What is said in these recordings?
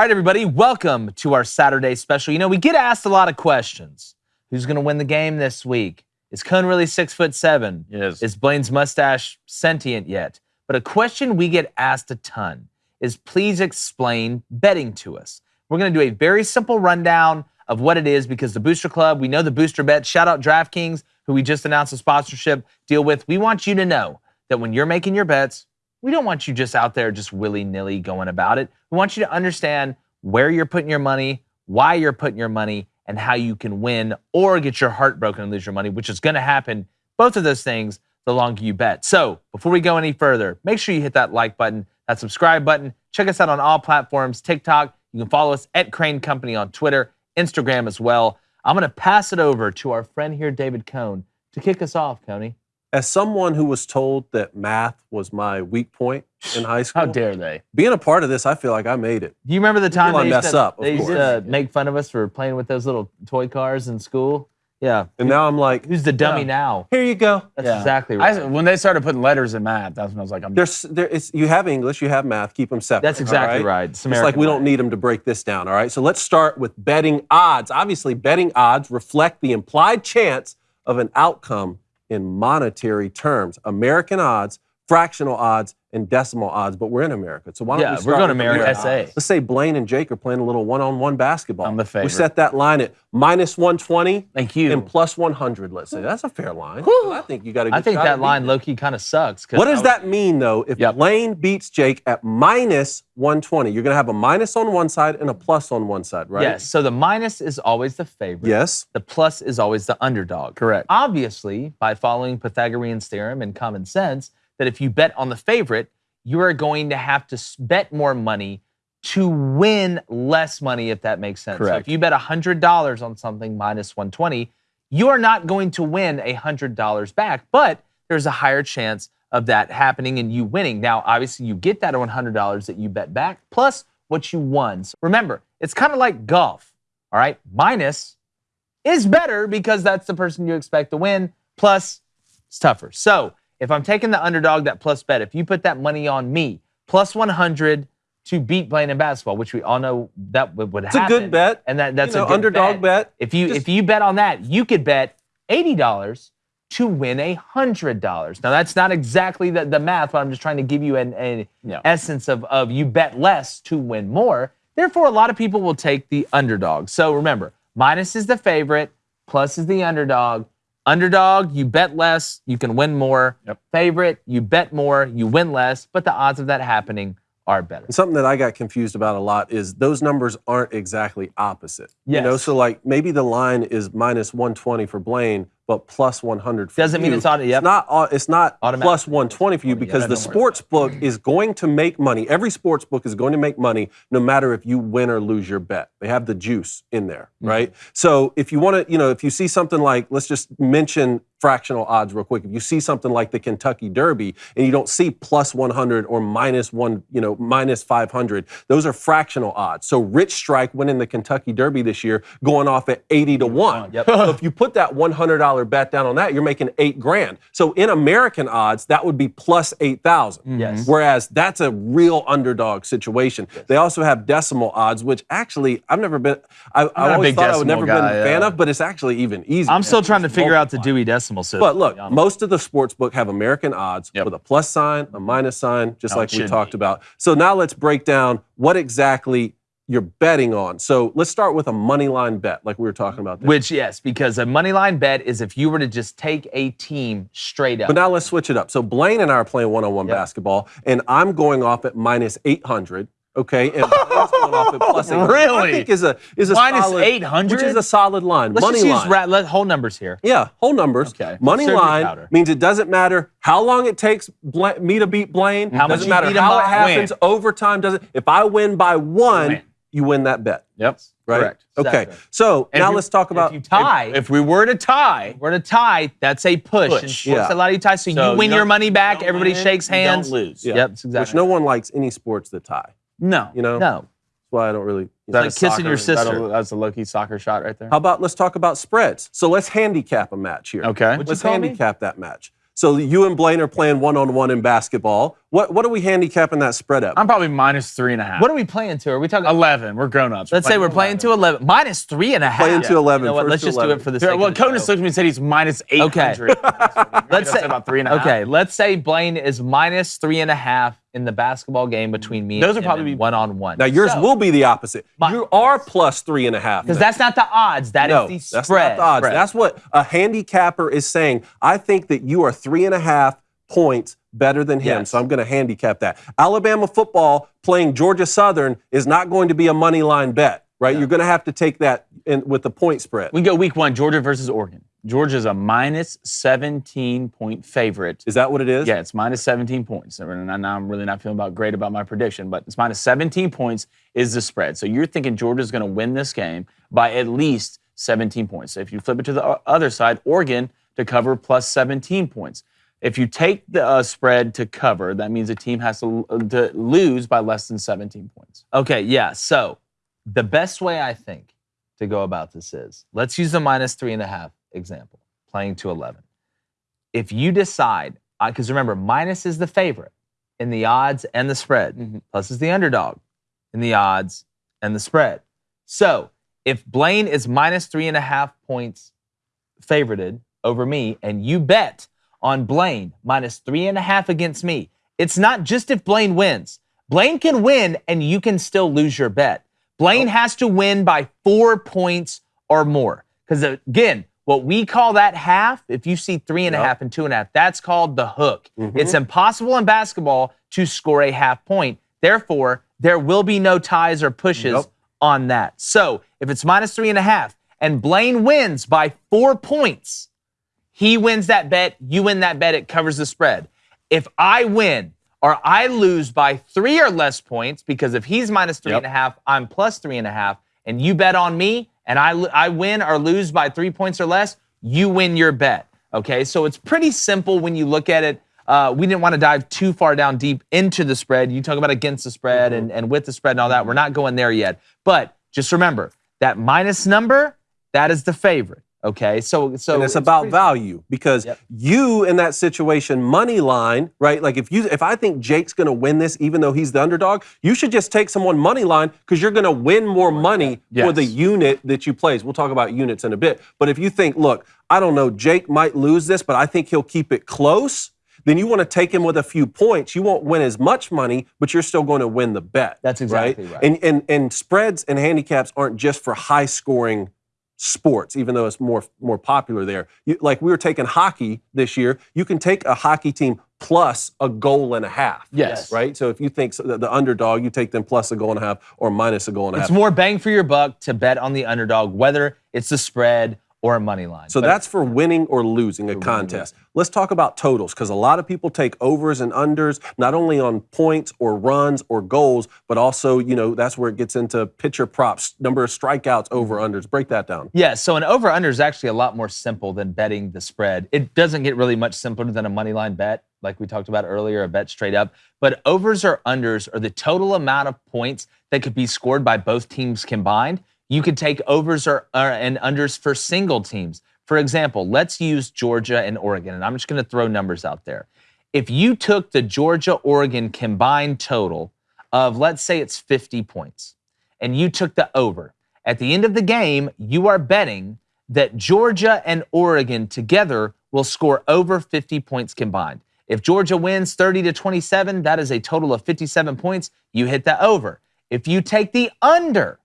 All right, everybody, welcome to our Saturday special. You know, we get asked a lot of questions. Who's going to win the game this week? Is Cone really six foot seven? Yes. Is Blaine's mustache sentient yet? But a question we get asked a ton is please explain betting to us. We're going to do a very simple rundown of what it is because the Booster Club, we know the booster bet. Shout out DraftKings, who we just announced a sponsorship deal with. We want you to know that when you're making your bets, we don't want you just out there just willy nilly going about it. We want you to understand where you're putting your money, why you're putting your money, and how you can win or get your heart broken and lose your money, which is going to happen. Both of those things the longer you bet. So before we go any further, make sure you hit that like button, that subscribe button. Check us out on all platforms TikTok. You can follow us at Crain Company on Twitter, Instagram as well. I'm going to pass it over to our friend here, David Cone, to kick us off, Coney. As someone who was told that math was my weak point in high school, How dare they? being a part of this, I feel like I made it. Do you remember the time I they used, mess to, up, of they used course. to make fun of us for playing with those little toy cars in school? Yeah. And now I'm like, Who's the dummy Yeah. now? here you go. That's Yeah. exactly right. I, when they started putting letters in math, that's when I was like, I'm There's, there, it's, you have English, you have math, keep them separate. That's exactly right. It's It's like we don't need them to break this down, all right? So let's start with betting odds. Obviously, betting odds reflect the implied chance of an outcome in monetary terms. American odds, fractional odds, and decimal odds, but we're in America. So why don't Yeah, we we're going with America SA. Let's say Blaine and Jake are playing a little one-on-one basketball. I'm the favorite. We set that line at minus 120 Thank you. and plus 100, let's say. That's a fair line. I think you got to I think that line low key kind of sucks. what does that mean, though? If Yep. Blaine beats Jake at minus 120, you're going to have a minus on one side and a plus on one side, right? Yes. So the minus is always the favorite. Yes. The plus is always the underdog. Correct. Obviously, by following Pythagorean theorem and common sense, that if you bet on the favorite, you are going to have to bet more money to win less money, if that makes sense. So Correct. if you bet $100 on something minus 120, you are not going to win $100 back, but there's a higher chance of that happening and you winning. Now, obviously, you get that $100 that you bet back plus what you won. So remember, it's kind of like golf, all right? Minus is better because that's the person you expect to win. Plus, it's tougher. So if I'm taking the underdog, that plus bet, if you put that money on me, plus 100 to beat Blaine in basketball, which we all know that would, would It's a good bet. And that, that's You know, a good underdog bet. If you Just- if you bet on that, you could bet $80 to win $100. Now that's not exactly the, the math, but I'm just trying to give you an, an Yeah. essence of, of you bet less to win more. Therefore, a lot of people will take the underdog. So remember, minus is the favorite, plus is the underdog. Underdog, you bet less, you can win more. Yep. Favorite, you bet more, you win less, but the odds of that happening are better. And something that I got confused about a lot is those numbers aren't exactly opposite. You know, so like maybe the line is minus 120 for Blaine, but plus 100 for Doesn't mean you. it's auto- yep. It's not, au- it's not plus 120 for you because yeah, the sports book is going to make money. Every sports book is going to make money no matter if you win or lose your bet. They have the juice in there, Mm-hmm. right? So if you want to, you know, if you see something like, let's just mention fractional odds real quick. If you see something like the Kentucky Derby and you don't see plus 100 or minus one, you know, minus 500, those are fractional odds. So Rich Strike winning the Kentucky Derby this year going off at 80 to 1. Yep. so if you put that $100 bet down on that, you're making eight grand. So in American odds, that would be plus 8,000. Mm-hmm. Yes. Whereas that's a real underdog situation. They also have decimal odds, which actually I've never been, I, I always big thought I would decimal never been guy, a fan yeah. of, but it's actually even easier. I'm still trying to Just figure out the. Dewey Decimal System. But look, to be honest. most of the sports book have American odds Yep. with a plus sign, a minus sign, just No, like we talked be. about. So now let's break down what exactly you're betting on. So let's start with a money line bet, like we were talking about. There. Which yes, because a money line bet is if you were to just take a team straight up. But now let's switch it up. So Blaine and I are playing one-on-one Yep. basketball, and I'm going off at minus 800. Okay, and Blaine's going off at plus 800. I Really? think is a is a solid, 800? which is a solid line. Let's money just use line. ra- let, whole numbers here. Yeah, whole numbers. Okay. Money line powder. means it doesn't matter how long it takes Bla- me to beat Blaine. Mm-hmm. How doesn't matter how it happens. Overtime doesn't. If I win by one, Win. You win that bet. Yep. Right. Correct. Okay. Exactly. So And now you- let's talk about. if you tie, If, if we were to tie, we're to tie. That's a push. Push. And sports Yeah. a lot of you tie, so, So you win you your money back. don't Everybody win, shakes you hands. Don't lose. Yeah. Yep, that's exactly. which no one likes any sports that tie. No. You know. no. That's why I don't really. It's like kissing your sister. That's a low key soccer shot right there. How about let's talk about spreads? So let's handicap a match here. Okay. What'd you Let's call me? handicap that match. So you and Blaine are playing one on one in basketball. What what are we handicapping that spread at? I'm probably minus three and a half. What are we playing to? Are we talking? 11. We're grown ups. Let's say we're playing to 11. Minus three and a half. Playing to 11, You know what? Let's to just do it for the sake well, of the Conan show. looked at me and said he's minus 800. Let's say about three and a half. Okay, let's say Blaine is minus three and a half in the basketball game between me Those and will probably be- one on one. now yours will be the opposite. My- you are plus three and a half. because that's not the odds. That is no, the that's not the odds. Spread. That's what a handicapper is saying. I think that you are three and a half points better than him, Yes. so I'm going to handicap that. Alabama football playing Georgia Southern is not going to be a money line bet, right? You're going to have to take that in, with the point spread. We go week one, Georgia versus Oregon. Georgia's a minus 17 point favorite. Is that what it is? Yeah, it's minus 17 points. And I'm really not feeling about great about my prediction, but it's minus 17 points is the spread. So you're thinking Georgia's going to win this game by at least 17 points. So if you flip it to the other side, Oregon to cover plus 17 points. If you take the uh, spread to cover, that means the team has to, to lose by less than 17 points. Okay, yeah. So the best way I think to go about this is let's use the minus three and a half example, playing to 11. If you decide, because remember, minus is the favorite in the odds and the spread, Mhm. plus is the underdog in the odds and the spread. So if Blaine is minus three and a half points favorited over me, and you bet on Blaine minus three and a half against me, it's not just if Blaine wins. Blaine can win and you can still lose your bet. Blaine has to win by four points or more. Because again, what we call that half, if you see three and a half and two and a half, that's called the hook. Mhm. It's impossible in basketball to score a half point. Therefore, there will be no ties or pushes Yep. on that. So if it's minus three and a half and Blaine wins by four points, he wins that bet, you win that bet, it covers the spread. If I win or I lose by three or less points, because if he's minus three Yep. and a half, I'm plus three and a half, and you bet on me and I, I win or lose by three points or less, you win your bet. Okay, so it's pretty simple when you look at it. Uh, we didn't want to dive too far down deep into the spread. You talk about against the spread and, and with the spread and all that. We're not going there yet. But just remember that minus number, that is the favorite. Okay, so so and it's, about pretty- value because Yep. you in that situation money line right? Like if you if i think jake's going to win this even though he's the underdog you should just take someone money line because you're going to win more money for the unit that you plays. We'll talk about units in a bit. But if you think look i don't know jake might lose this but i think he'll keep it close then you want to take him with a few points. You won't win as much money but you're still going to win the bet That's exactly right. and, and and spreads and handicaps aren't just for high scoring sports, even though it's more more popular there. You, like we were taking hockey this year, you can take a hockey team plus a goal and a half. Yes. Right. So if you think so- the, the underdog, you take them plus a goal and a half or minus a goal and a It's half. It's more bang for your buck to bet on the underdog, whether it's the spread or a money line. So But that's for winning or losing a contest. Let's talk about totals because a lot of people take overs and unders, not only on points or runs or goals, but also, you know, that's where it gets into pitcher props, number of strikeouts, mm-hmm. over unders. Break that down. Yeah, so an over under is actually a lot more simple than betting the spread. It doesn't get really much simpler than a money line bet, like we talked about earlier, a bet straight up. But overs or unders are the total amount of points that could be scored by both teams combined. You could take overs or, or and unders for single teams. For example, let's use Georgia and Oregon, and I'm just going to throw numbers out there. If you took the Georgia Oregon combined total of, let's say it's 50 points, and you took the over, at the end of the game, you are betting that Georgia and Oregon together will score over 50 points combined. If Georgia wins 30 to 27, that is a total of 57 points. You hit the over. If you take the under,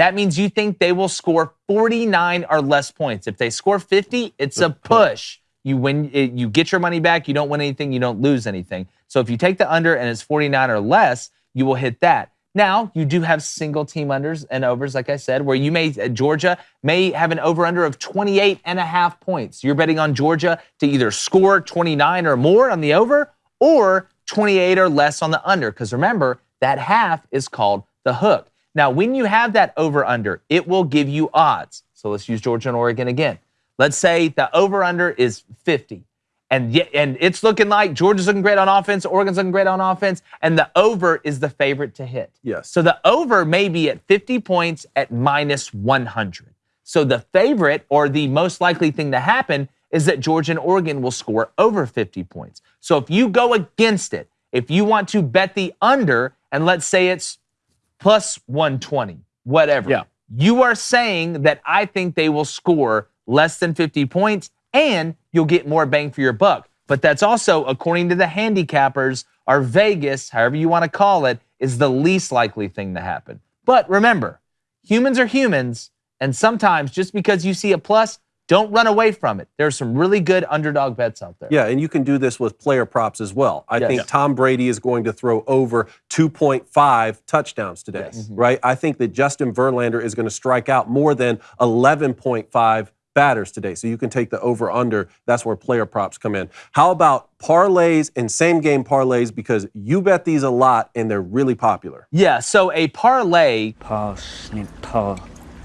that means you think they will score 49 or less points. If they score 50, it's a push. You win, you get your money back. You don't win anything. You don't lose anything. So if you take the under and it's 49 or less, you will hit that. Now you do have single team unders and overs, like I said, where you may uh, Georgia may have an over under of 28 and a half points. You're betting on Georgia to either score 29 or more on the over or 28 or less on the under. Because remember, that half is called the hook. Now, when you have that over under, it will give you odds. So let's use Georgia and Oregon again. Let's say the over under is 50. And and it's looking like Georgia's looking great on offense, Oregon's looking great on offense, and the over is the favorite to hit. Yes. So the over may be at 50 points at minus 100. So the favorite or the most likely thing to happen is that Georgia and Oregon will score over 50 points. So if you go against it If you want to bet the under, and let's say it's plus 120, whatever. Yeah. You are saying that I think they will score less than 50 points and you'll get more bang for your buck. But that's also, according to the handicappers, our Vegas, however you want to call it, is the least likely thing to happen. But remember, humans are humans, and sometimes just because you see a plus, don't run away from it. There's some really good underdog bets out there. Yeah, and you can do this with player props as well. I Yes. think Tom Brady is going to throw over 2.5 touchdowns today, Yes. Mm-hmm. right? I think that Justin Verlander is going to strike out more than 11.5 batters today. So you can take the over under. That's where player props come in. How about parlays and same game parlays because you bet these a lot and they're really popular. Yeah, so a parlay, Pass, snip, par,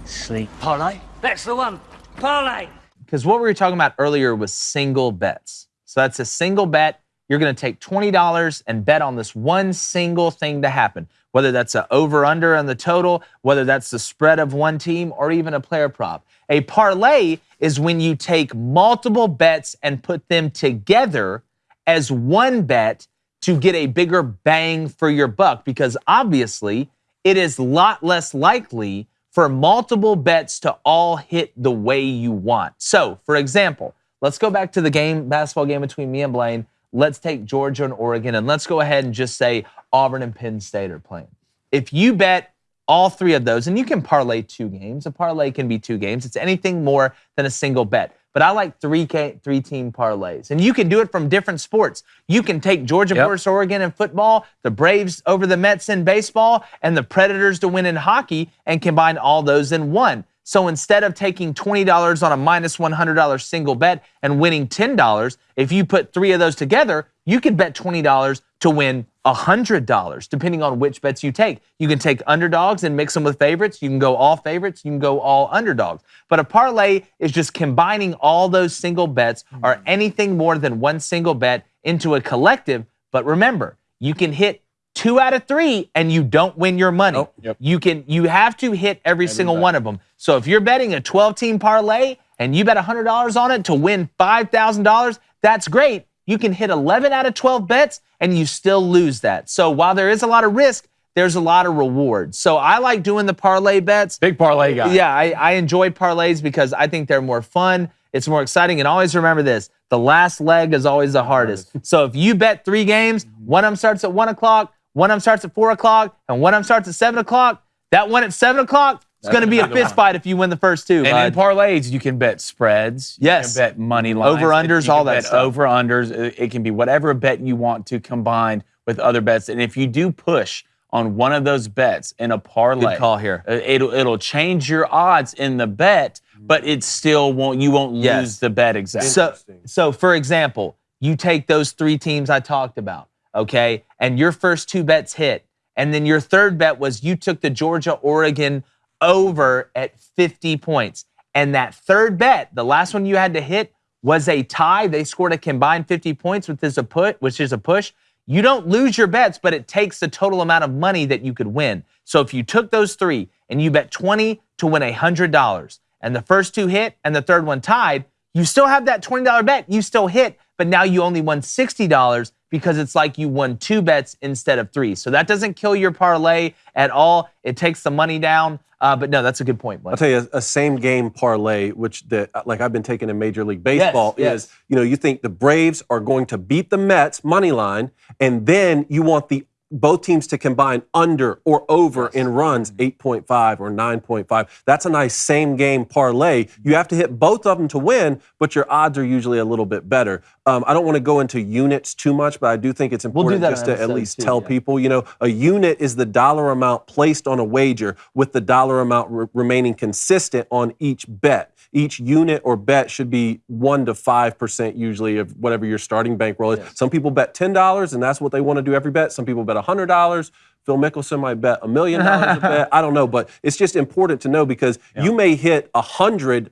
sleep. Parlay? That's the one. Parlay. because what we were talking about earlier was single bets. So that's a single bet. You're going to take $20 and bet on this one single thing to happen, whether that's a over under on the total, whether that's the spread of one team, or even a player prop. A parlay is when you take multiple bets and put them together as one bet to get a bigger bang for your buck because obviously it is a lot less likely for multiple bets to all hit the way you want. So, for example, let's go back to the game, basketball game between me and Blaine. Let's take Georgia and Oregon, and let's go ahead and just say Auburn and Penn State are playing. If you bet all three of those, and you can parlay two games, a parlay can be two games. It's anything more than a single bet. But I like three K, three team parlays, and you can do it from different sports. You can take Georgia Yep. versus Oregon in football, the Braves over the Mets in baseball, and the Predators to win in hockey, and combine all those in one. So instead of taking $20 on a minus $100 single bet and winning $10, if you put three of those together, you could bet $20 to win $100, depending on which bets you take. You can take underdogs and mix them with favorites. You can go all favorites. You can go all underdogs. But a parlay is just combining all those single bets or mm-hmm. anything more than one single bet into a collective. But remember, you can hit two out of three and you don't win your money. Yep. You can you have to hit every, single one of them. So if you're betting a 12 team parlay and you bet $100 on it to win $5,000, that's great. You can hit 11 out of 12 bets and you still lose that. So while there is a lot of risk, there's a lot of reward. So I like doing the parlay bets. Big parlay guy. Yeah, I, I enjoy parlays because I think they're more fun. It's more exciting. And always remember this the last leg is always the hardest. So if you bet three games, one of them starts at one o'clock, one of them starts at four o'clock, and one of them starts at seven o'clock, that one at seven o'clock is going to be a another fist fight if you win the first two. And in parlays, you can bet spreads. Yes. You can bet money lines. Over-unders, all that bet stuff. Over unders. It it can be whatever bet you want to combine with other bets. And if you do push on one of those bets in a parlay, Good call here. uh, It'll it'll change your odds in the bet, but it still won't. You won't Yes. lose the bet exactly. So, so for example, you take those three teams I talked about, okay, and your first two bets hit, and then your third bet was you took the Georgia Oregon over at 50 points, and that third bet, the last one you had to hit, was a tie. They scored a combined 50 points, which is a put, which is a push. You don't lose your bets, but it takes the total amount of money that you could win. So if you took those three and you bet 20 to win $100, and the first two hit and the third one tied, you still have that $20 bet. You still hit, but now you only won $60 because it's like you won two bets instead of three. So that doesn't kill your parlay at all. It takes the money down. Uh, but no, that's a good point, Blake. I'll tell you a, a same game parlay, which the like I've been taking in Major League Baseball yes. is you know you think the Braves are going to beat the Mets money line, and then you want the both teams to combine under or over in runs 8.5 or 9.5. That's a nice same game parlay. You have to hit both of them to win, but your odds are usually a little bit better. Um, I don't want to go into units too much, but I do think it's important that just to at least two, tell yeah. people, you know, a unit is the dollar amount placed on a wager with the dollar amount re- remaining consistent on each bet. Each unit or bet should be one to five percent usually of whatever your starting bankroll is. Some people bet ten dollars, and that's what they want to do every bet. Some people bet hundred dollars. Phil Mickelson might bet a million dollars a bet. I don't know, but it's just important to know because you may hit a hundred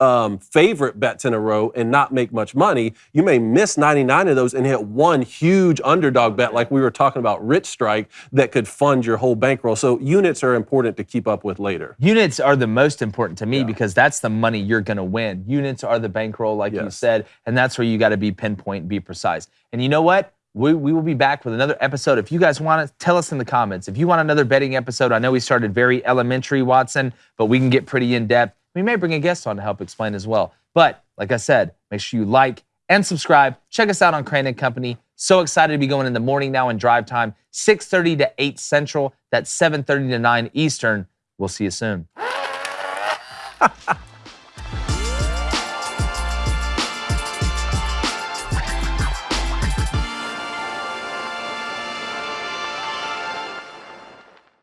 um, favorite bets in a row and not make much money. You may miss 99 of those and hit one huge underdog bet, like we were talking about Rich Strike, that could fund your whole bankroll. So units are important to keep up with later. Units are the most important to me because that's the money you're going to win. Units are the bankroll, like you said, and that's where you got to be pinpoint and be precise. And you know what? we, we will be back with another episode. If you guys want to, tell us in the comments. If you want another betting episode, I know we started very elementary, Watson, but we can get pretty in depth. We may bring a guest on to help explain as well. But like I said, make sure you like and subscribe. Check us out on Crain and Company. So excited to be going in the morning now in drive time, 6:30 to 8 Central. That's 7:30 to 9 Eastern. We'll see you soon.